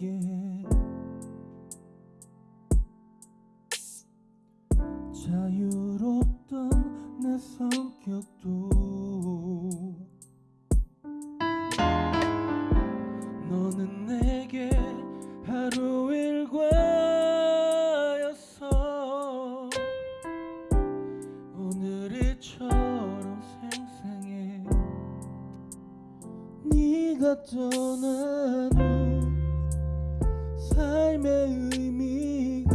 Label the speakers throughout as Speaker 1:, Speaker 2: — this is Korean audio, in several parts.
Speaker 1: 해 자유롭던 내 성격도. 너는 내게 하루 일과였어. 오늘이 처럼 생생해. 네가 떠난 후 삶의 의미가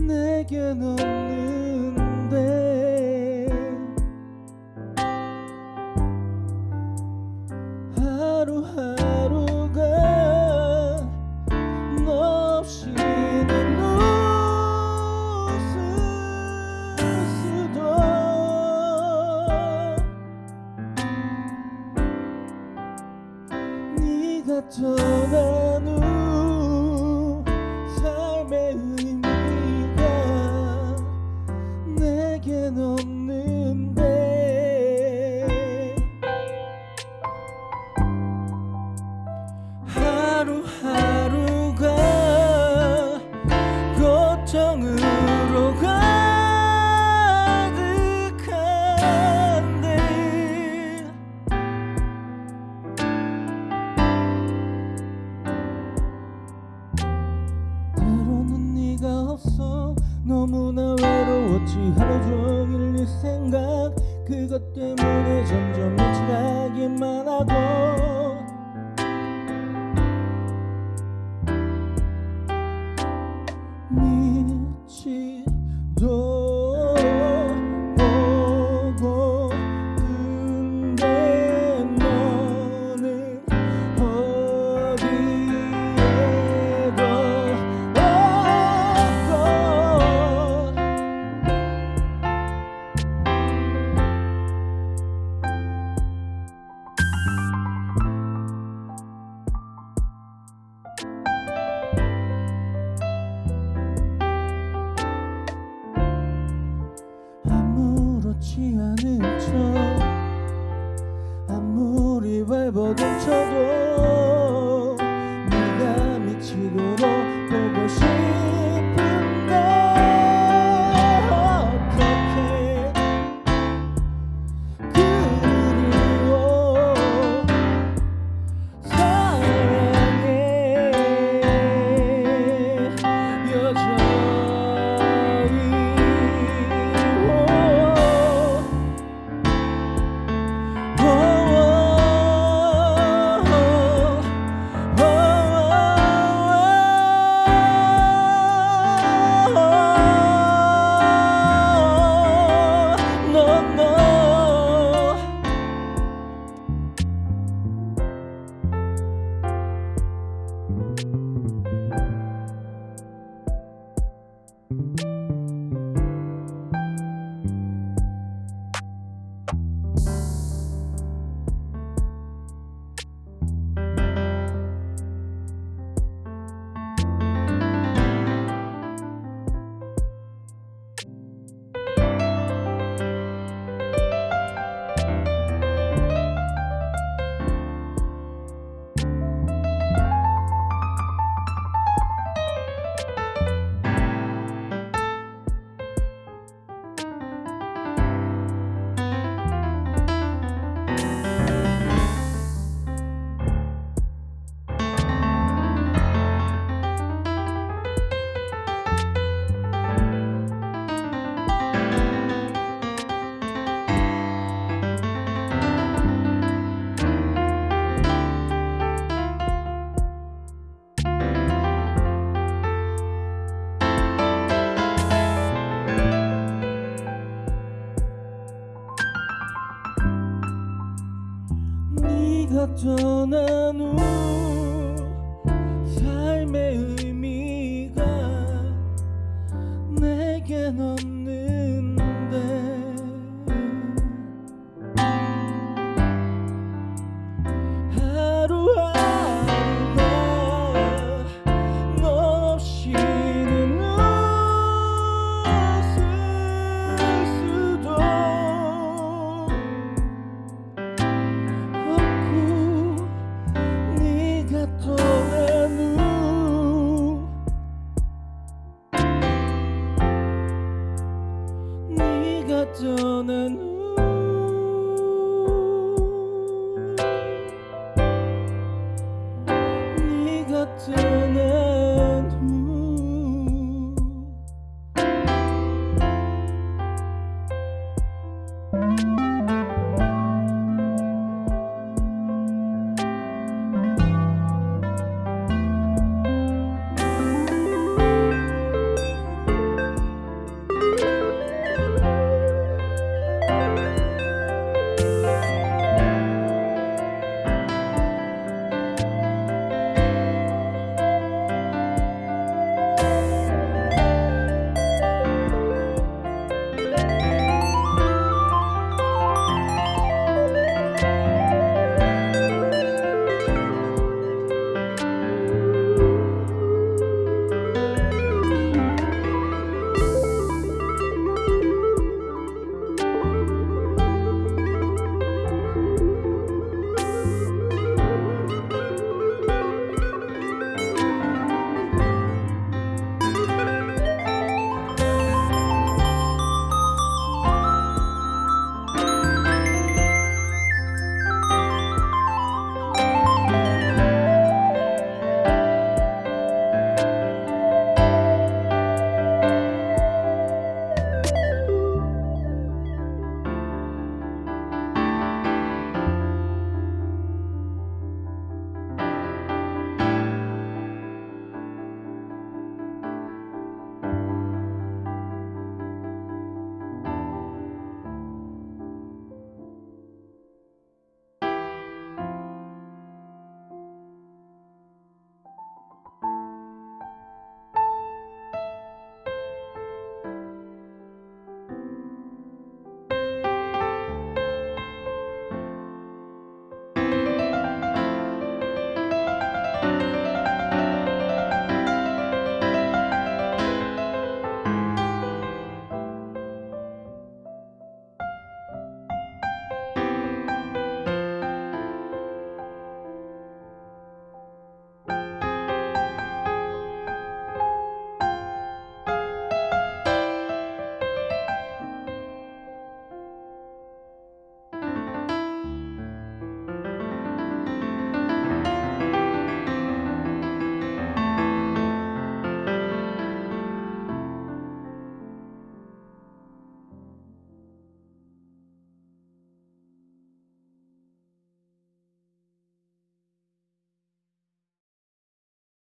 Speaker 1: 내겐 없는데. 하루하루가 너 없이 는 웃을 수도 네가 떠난 외로웠지 하루 종일 네 생각 그것 때문에 점점 미치기만 하고 네가 떠난 떠난 후 네가 떠난 후